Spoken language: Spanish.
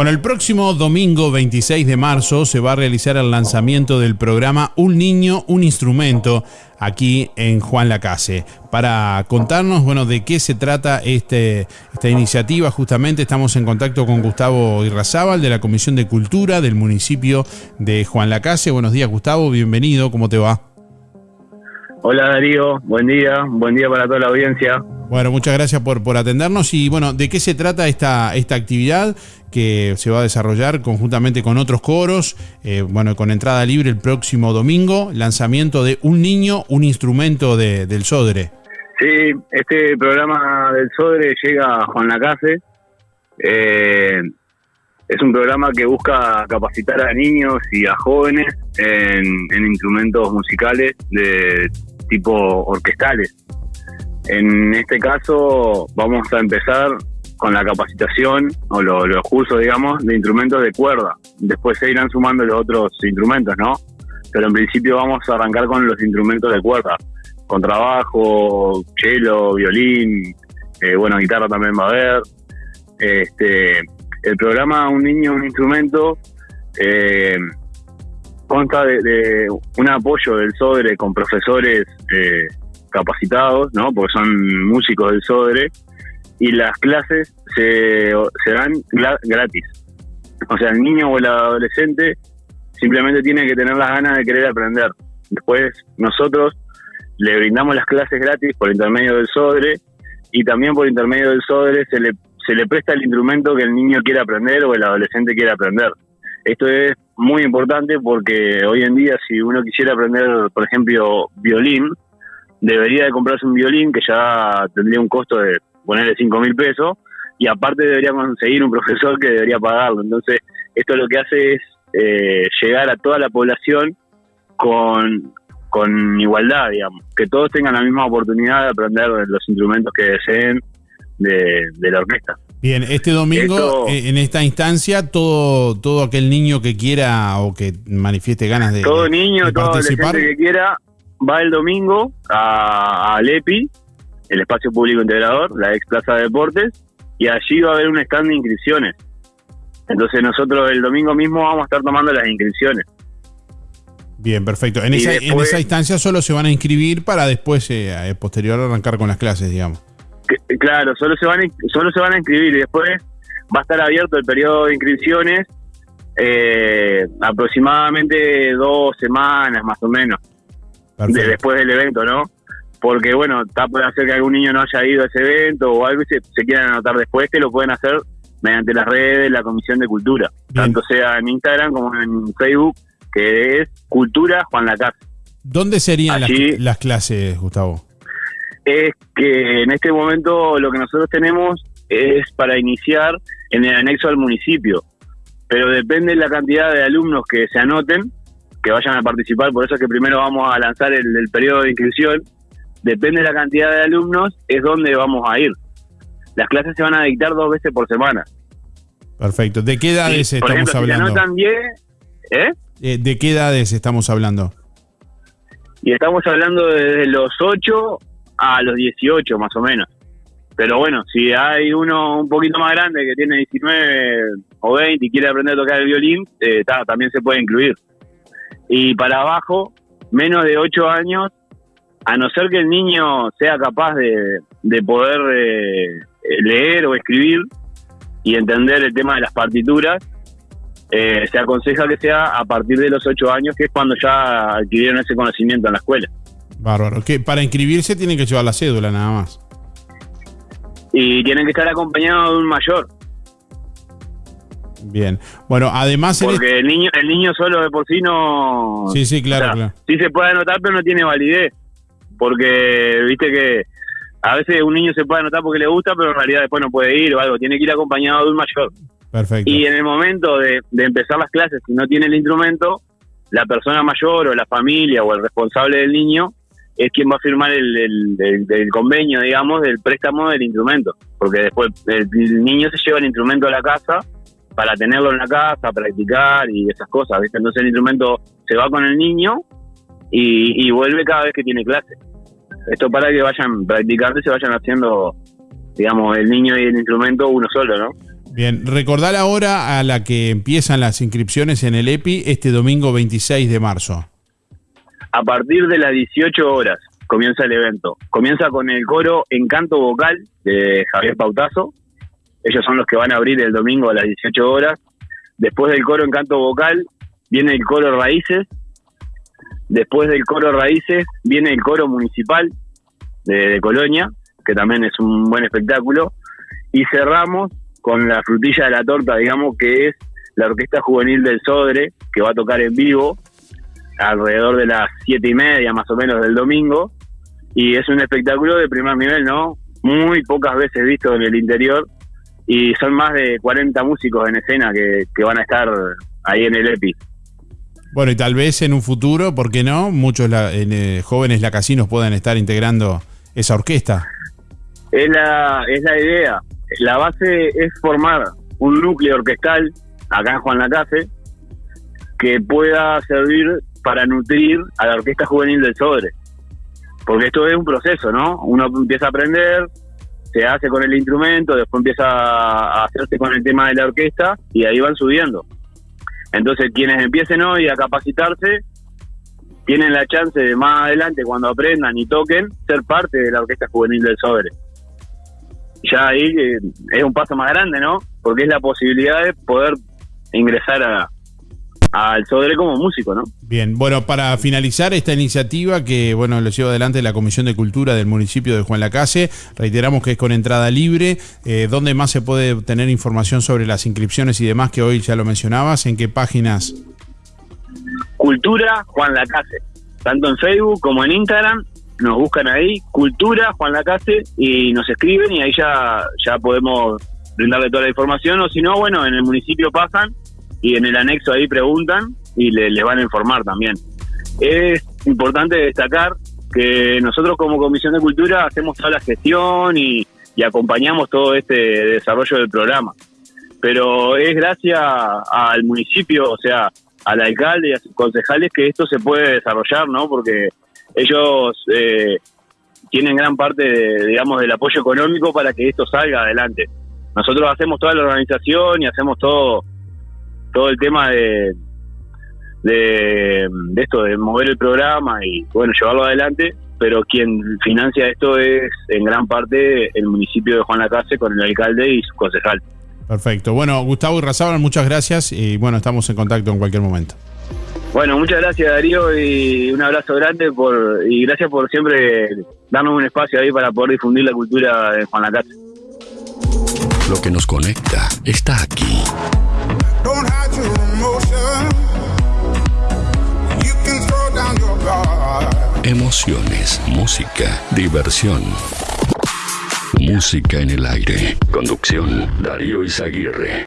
Bueno, el próximo domingo 26 de marzo se va a realizar el lanzamiento del programa Un niño, un instrumento aquí en Juan Lacase. Para contarnos, bueno, de qué se trata este, esta iniciativa, justamente estamos en contacto con Gustavo Irrazábal de la Comisión de Cultura del municipio de Juan Lacase. Buenos días, Gustavo, bienvenido, ¿cómo te va? Hola Darío, buen día, buen día para toda la audiencia. Bueno, muchas gracias por, por atendernos y bueno, ¿de qué se trata esta, esta actividad que se va a desarrollar conjuntamente con otros coros? Eh, bueno, con entrada libre el próximo domingo, lanzamiento de Un Niño, un instrumento de, del Sodre. Sí, este programa del Sodre llega a Juan Lacase. Eh, es un programa que busca capacitar a niños y a jóvenes en, en instrumentos musicales de tipo orquestales. En este caso vamos a empezar con la capacitación o los cursos, digamos, de instrumentos de cuerda. Después se irán sumando los otros instrumentos, ¿no? Pero en principio vamos a arrancar con los instrumentos de cuerda. Contrabajo, cello, violín, eh, bueno, guitarra también va a haber. Este, el programa Un Niño, un Instrumento eh, consta de, un apoyo del SODRE con profesores eh, capacitados, ¿no? Porque son músicos del SODRE, y las clases se, se dan gratis. O sea, el niño o el adolescente simplemente tiene que tener las ganas de querer aprender. Después nosotros le brindamos las clases gratis por intermedio del SODRE y también por intermedio del SODRE se le, se le presta el instrumento que el niño quiere aprender o el adolescente quiere aprender. Esto es muy importante porque hoy en día si uno quisiera aprender, por ejemplo, violín, debería de comprarse un violín que ya tendría un costo de ponerle 5 mil pesos y aparte debería conseguir un profesor que debería pagarlo. Entonces, esto lo que hace es eh, llegar a toda la población con, con igualdad, digamos, que todos tengan la misma oportunidad de aprender los instrumentos que deseen de, de la orquesta. Bien, este domingo eh, en esta instancia todo todo aquel niño que quiera o que manifieste ganas de todo niño, todo adolescente que quiera va el domingo a, a Lepi, el espacio público integrador, la ex Plaza de Deportes, y allí va a haber un stand de inscripciones. Entonces nosotros el domingo mismo vamos a estar tomando las inscripciones. Bien, perfecto. En, esa, en esa instancia solo se van a inscribir para después, eh, posterior, arrancar con las clases, digamos. Claro, solo se, van a, solo se van a inscribir y después va a estar abierto el periodo de inscripciones eh, aproximadamente dos semanas más o menos después del evento, ¿no? Porque, bueno, está puede ser que algún niño no haya ido a ese evento o algo y se, se quieran anotar después, que lo pueden hacer mediante las redes, la Comisión de Cultura, tanto sea en Instagram como en Facebook, que es Cultura Juan Lacaz. ¿Dónde serían las, clases, Gustavo? Es que en este momento lo que nosotros tenemos es para iniciar en el anexo al municipio, pero depende de la cantidad de alumnos que se anoten, que vayan a participar, por eso es que primero vamos a lanzar el, periodo de inscripción. Depende de la cantidad de alumnos, es donde vamos a ir. Las clases se van a dictar dos veces por semana. Perfecto. ¿De qué edades estamos hablando? Si anotan ¿eh? ¿eh? ¿De qué edades estamos hablando? Y estamos hablando desde los 8 a los 18 más o menos. Pero bueno, si hay uno un poquito más grande que tiene 19 o 20 y quiere aprender a tocar el violín, eh, también se puede incluir y para abajo, menos de 8 años, a no ser que el niño sea capaz de, de poder eh, leer o escribir y entender el tema de las partituras, eh, se aconseja que sea a partir de los 8 años, que es cuando ya adquirieron ese conocimiento en la escuela. Bárbaro, que para inscribirse tienen que llevar la cédula nada más. Y tienen que estar acompañados de un mayor. Bien. Bueno, además... Porque el niño el niño solo de por sí no... Sí, sí, claro, claro. Sí se puede anotar, pero no tiene validez. Porque, viste que a veces un niño se puede anotar porque le gusta, pero en realidad después no puede ir o algo. Tiene que ir acompañado de un mayor. Perfecto. Y en el momento de, empezar las clases, si no tiene el instrumento, la persona mayor o la familia o el responsable del niño es quien va a firmar el, el, convenio, digamos, del préstamo del instrumento. Porque después el, niño se lleva el instrumento a la casa para tenerlo en la casa, practicar y esas cosas, ¿viste? Entonces el instrumento se va con el niño y, vuelve cada vez que tiene clase. Esto para que vayan practicando y se vayan haciendo, digamos, el niño y el instrumento uno solo, ¿no? Bien, recordar ahora a la que empiezan las inscripciones en el EPI este domingo 26 de marzo. A partir de las 18 horas comienza el evento. Comienza con el coro Encanto Vocal de Javier Pautazo. Ellos son los que van a abrir el domingo a las 18 horas. Después del coro Encanto Vocal viene el coro Raíces. Después del coro Raíces viene el coro municipal de, Colonia, que también es un buen espectáculo. Y cerramos con la frutilla de la torta, digamos, que es la Orquesta Juvenil del Sodre, que va a tocar en vivo alrededor de las siete y media más o menos del domingo. Y es un espectáculo de primer nivel, ¿no? Muy pocas veces visto en el interior. Y son más de 40 músicos en escena que, van a estar ahí en el EPI. Bueno, y tal vez en un futuro, ¿por qué no? Muchos la, eh, jóvenes lacasinos puedan estar integrando esa orquesta. Es la, es la idea. La base es formar un núcleo orquestal acá en Juan Lacase que pueda servir para nutrir a la Orquesta Juvenil del Sodre. Porque esto es un proceso, ¿no? Uno empieza a aprender, se hace con el instrumento, después empieza a hacerse con el tema de la orquesta y ahí van subiendo. Entonces, quienes empiecen hoy a capacitarse, tienen la chance de más adelante, cuando aprendan y toquen, ser parte de la Orquesta Juvenil del Sobre. Ya ahí eh, es un paso más grande, ¿no? Porque es la posibilidad de poder ingresar a, al Sodre como músico, ¿no? Bien, bueno, para finalizar esta iniciativa que, bueno, lo lleva adelante la Comisión de Cultura del municipio de Juan Lacase, reiteramos que es con entrada libre, eh, ¿dónde más se puede obtener información sobre las inscripciones y demás que hoy ya lo mencionabas? ¿En qué páginas? Cultura Juan Lacase, tanto en Facebook como en Instagram, nos buscan ahí, Cultura Juan Lacase, y nos escriben y ahí ya, ya podemos brindarle toda la información, o si no, bueno, en el municipio pasan y en el anexo ahí preguntan y les van a informar también. Es importante destacar que nosotros como Comisión de Cultura hacemos toda la gestión y, acompañamos todo este desarrollo del programa. Pero es gracias al municipio, o sea, al alcalde y a sus concejales que esto se puede desarrollar, ¿no? Porque ellos eh, tienen gran parte, digamos, del apoyo económico para que esto salga adelante. Nosotros hacemos toda la organización y hacemos todo todo el tema de, de, esto, de mover el programa y, bueno, llevarlo adelante, pero quien financia esto es en gran parte el municipio de Juan Lacase con el alcalde y su concejal. Perfecto. Bueno, Gustavo y Razábal, muchas gracias y bueno, estamos en contacto en cualquier momento. Bueno, muchas gracias Darío y un abrazo grande por y gracias por siempre darnos un espacio ahí para poder difundir la cultura de Juan Lacase. Lo que nos conecta está aquí. Emociones, música, diversión. Música en el aire. Conducción, Darío Izaguirre.